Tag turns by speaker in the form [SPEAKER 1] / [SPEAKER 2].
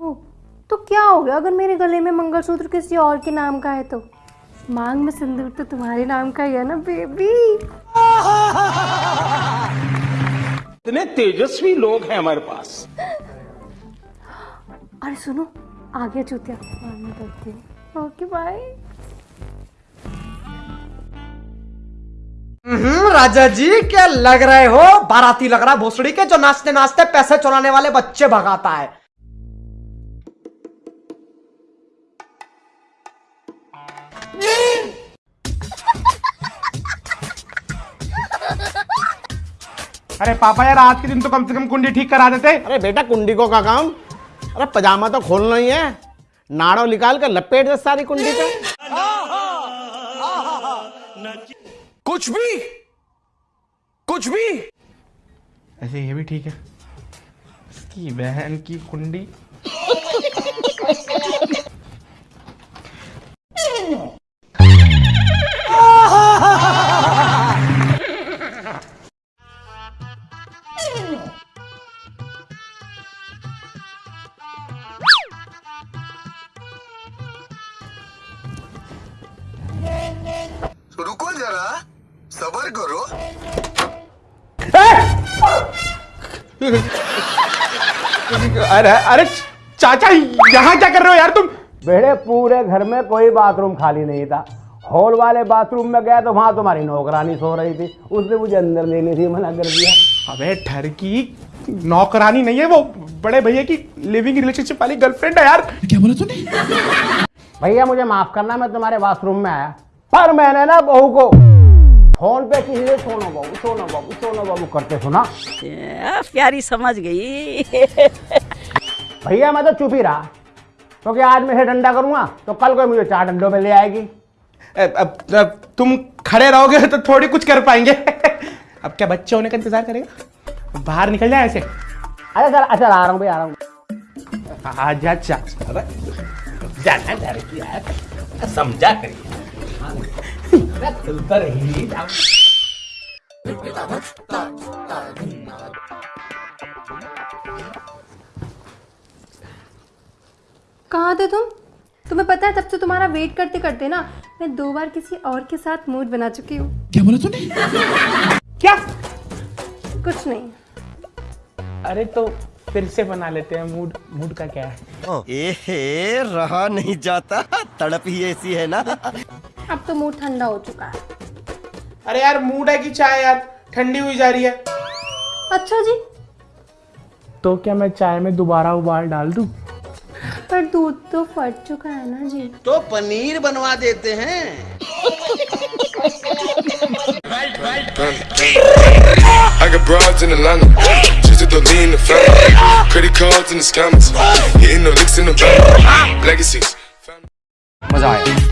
[SPEAKER 1] तो क्या हो गया? अगर मेरे गले में मंगलसूत्र किसी और के नाम का है तो। मांग में सिंदूर तो तुम्हारे नाम का ही है ना बेबी?
[SPEAKER 2] इतने तेजस्वी लोग हैं हमारे पास।
[SPEAKER 1] अरे सुनो आ गया चूतिया करती हूँ। ओके बाय
[SPEAKER 3] हम्म, राजा जी क्या लग रहे हो? बाराती लग रहा है भोसड़ी के जो नाचते नाचते पैसे चुराने वाले बच्चे भगाता है।
[SPEAKER 4] अरे पापा यार आज के दिन तो कम से कम कुंडी ठीक करा देते।
[SPEAKER 2] अरे बेटा कुंडी को का काम? अरे पजामा तो खोलना ही है। नाड़ो निकाल कर लपेट दे सारी कुंडी पे।
[SPEAKER 5] कुछ भी? कुछ भी?
[SPEAKER 4] ऐसे ये भी ठीक है। इसकी बहन की कुंडी।
[SPEAKER 6] जरा सबर करो।
[SPEAKER 4] अरे अरे चाचा यहाँ क्या कर रहे हो यार तुम?
[SPEAKER 7] बेटे पूरे घर में कोई बाथरूम खाली नहीं था। हॉल वाले बाथरूम में गया तो वहाँ तुम्हारी नौकरानी सो रही थी। उसने मुझे अंदर लेने से मना कर दिया।
[SPEAKER 4] अबे ठरकी नौकरानी नहीं है वो। बड़े भैया की लिविंग रिलेशनशिप वाली गर्लफ्रेंड है यार। क्या बोला तूने?
[SPEAKER 7] भैया मुझे माफ़ करना मैं तुम्हारे बाथरूम में आया। पर मैंने ना बहू को फ़ोन पे किसी से सोनो बाबू सोनो बाबू सोनो बाबू करते सुना।
[SPEAKER 8] प्यारी समझ गई।
[SPEAKER 7] भैया मैं तो चुप ही रहा। क्योंकि तो आज मैं इसे डंडा करूँगा तो कल कोई मुझे चार डंडों में ले आएगी।
[SPEAKER 4] अब, अब, अब तुम खड़े रहोगे तो थोड़ी कुछ कर पाएँगे। अब क्या बच्चे होने का इंतज़ार करेगा? बाहर निकल जाए ऐसे।
[SPEAKER 7] अरे सर अच्छा आ रहा हूँ भैया आ रहा हूँ।
[SPEAKER 4] आजा चा
[SPEAKER 2] जाना डर की यार। समझा करिए। चलता रही।
[SPEAKER 1] कहाँ थे तुम? तुम्हें पता है तब से तुम्हारा वेट करते करते ना मैं दो बार किसी और के साथ मूड बना चुकी हूँ।
[SPEAKER 4] क्या बोला तूने? क्या?
[SPEAKER 1] कुछ नहीं।
[SPEAKER 4] अरे तो फिर से बना लेते हैं मूड मूड का क्या है?
[SPEAKER 6] ओ, एहे रहा नहीं जाता तड़प ही ऐसी है ना।
[SPEAKER 1] अब तो मूड ठंडा हो चुका है।
[SPEAKER 4] अरे यार मूड है की चाय यार? ठंडी हुई जा रही है।
[SPEAKER 1] अच्छा जी।
[SPEAKER 4] तो क्या मैं चाय में दोबारा उबाल डाल दू?
[SPEAKER 1] पर दूध तो फट चुका है ना जी।
[SPEAKER 6] तो पनीर बनवा देते हैं।
[SPEAKER 3] मज़ा आया।